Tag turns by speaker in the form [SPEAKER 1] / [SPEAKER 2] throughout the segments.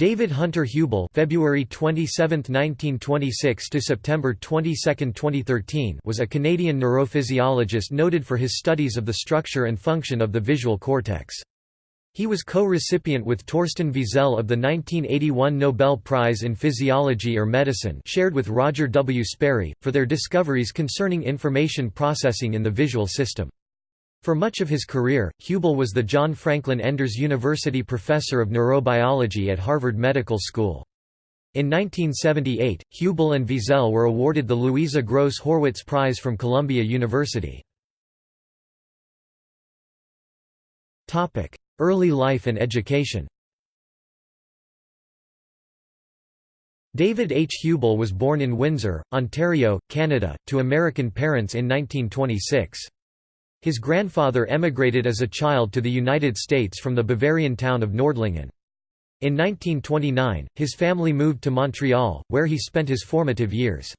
[SPEAKER 1] David Hunter Hubel February 27, 1926 to September 22, 2013 was a Canadian neurophysiologist noted for his studies of the structure and function of the visual cortex. He was co-recipient with Torsten Wiesel of the 1981 Nobel Prize in Physiology or Medicine shared with Roger W. Sperry, for their discoveries concerning information processing in the visual system. For much of his career, Hubel was the John Franklin Enders University Professor of Neurobiology at Harvard Medical School. In 1978, Hubel and Wiesel were awarded the Louisa Gross Horwitz Prize from Columbia University. Early life and education David H. Hubel was born in Windsor, Ontario, Canada, to American parents in 1926. His grandfather emigrated as a child to the United States from the Bavarian town of Nordlingen. In 1929, his family moved to Montreal, where he spent his formative years.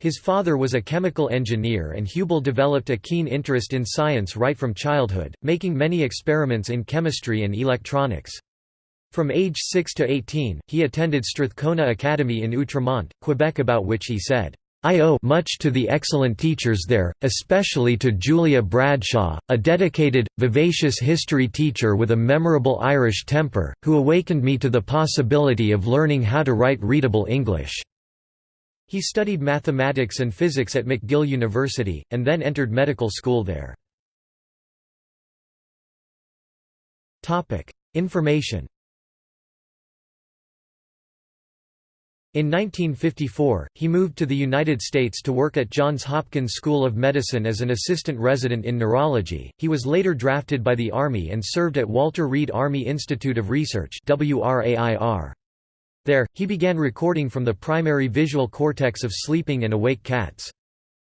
[SPEAKER 1] His father was a chemical engineer and Hubel developed a keen interest in science right from childhood, making many experiments in chemistry and electronics. From age 6 to 18, he attended Strathcona Academy in Outremont, Quebec about which he said, I owe much to the excellent teachers there, especially to Julia Bradshaw, a dedicated, vivacious history teacher with a memorable Irish temper, who awakened me to the possibility of learning how to write readable English." He studied mathematics and physics at McGill University, and then entered medical school there. Information In 1954, he moved to the United States to work at Johns Hopkins School of Medicine as an assistant resident in neurology. He was later drafted by the Army and served at Walter Reed Army Institute of Research. There, he began recording from the primary visual cortex of sleeping and awake cats.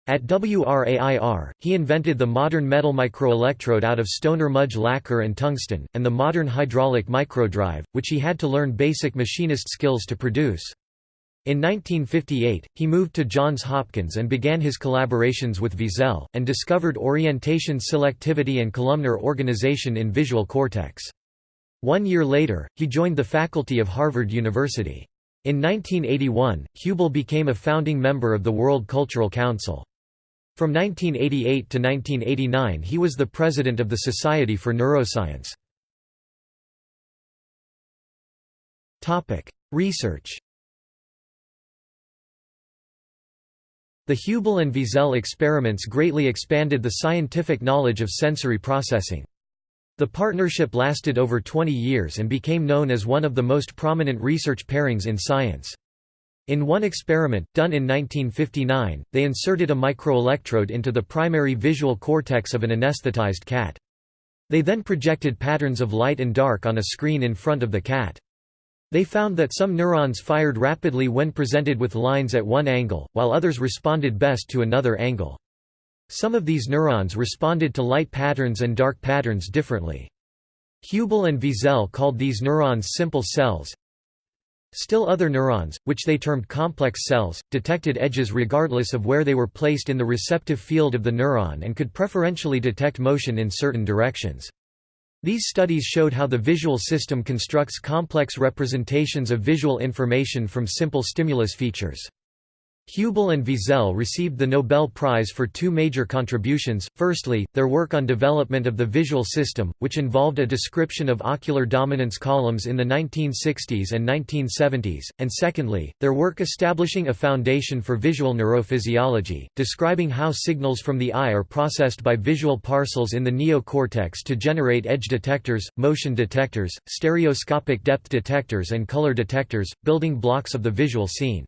[SPEAKER 1] At WRAIR, he invented the modern metal microelectrode out of Stoner-Mudge lacquer and tungsten, and the modern hydraulic microdrive, which he had to learn basic machinist skills to produce. In 1958, he moved to Johns Hopkins and began his collaborations with Wiesel, and discovered orientation selectivity and columnar organization in visual cortex. One year later, he joined the faculty of Harvard University. In 1981, Hubel became a founding member of the World Cultural Council. From 1988 to 1989 he was the president of the Society for Neuroscience. Research The Hubel and Wiesel experiments greatly expanded the scientific knowledge of sensory processing. The partnership lasted over 20 years and became known as one of the most prominent research pairings in science. In one experiment, done in 1959, they inserted a microelectrode into the primary visual cortex of an anesthetized cat. They then projected patterns of light and dark on a screen in front of the cat. They found that some neurons fired rapidly when presented with lines at one angle, while others responded best to another angle. Some of these neurons responded to light patterns and dark patterns differently. Hubel and Wiesel called these neurons simple cells. Still other neurons, which they termed complex cells, detected edges regardless of where they were placed in the receptive field of the neuron and could preferentially detect motion in certain directions. These studies showed how the visual system constructs complex representations of visual information from simple stimulus features. Hubel and Wiesel received the Nobel Prize for two major contributions, firstly, their work on development of the visual system, which involved a description of ocular dominance columns in the 1960s and 1970s, and secondly, their work establishing a foundation for visual neurophysiology, describing how signals from the eye are processed by visual parcels in the neocortex to generate edge detectors, motion detectors, stereoscopic depth detectors and color detectors, building blocks of the visual scene.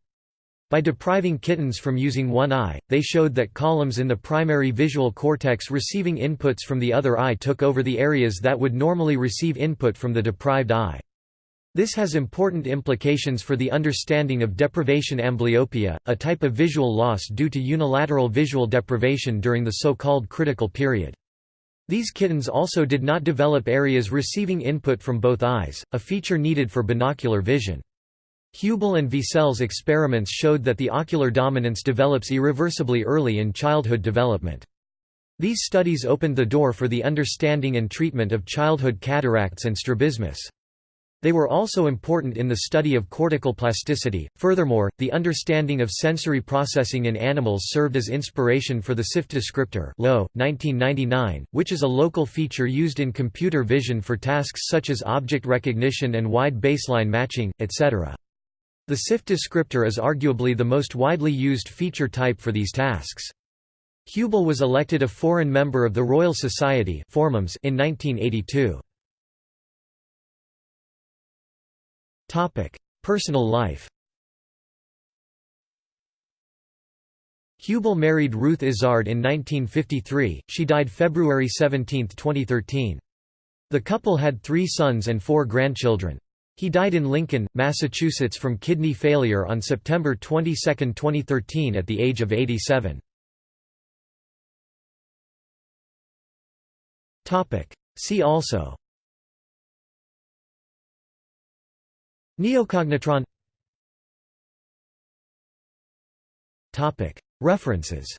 [SPEAKER 1] By depriving kittens from using one eye, they showed that columns in the primary visual cortex receiving inputs from the other eye took over the areas that would normally receive input from the deprived eye. This has important implications for the understanding of deprivation amblyopia, a type of visual loss due to unilateral visual deprivation during the so-called critical period. These kittens also did not develop areas receiving input from both eyes, a feature needed for binocular vision. Hubel and Wiesel's experiments showed that the ocular dominance develops irreversibly early in childhood development. These studies opened the door for the understanding and treatment of childhood cataracts and strabismus. They were also important in the study of cortical plasticity. Furthermore, the understanding of sensory processing in animals served as inspiration for the SIFT descriptor (Lowe, 1999, which is a local feature used in computer vision for tasks such as object recognition and wide baseline matching, etc. The SIFT descriptor is arguably the most widely used feature type for these tasks. Hubel was elected a foreign member of the Royal Society in 1982. Personal life Hubel married Ruth Izard in 1953, she died February 17, 2013. The couple had three sons and four grandchildren. He died in Lincoln, Massachusetts from kidney failure on September 22, 2013 at the age of 87. See also Neocognitron References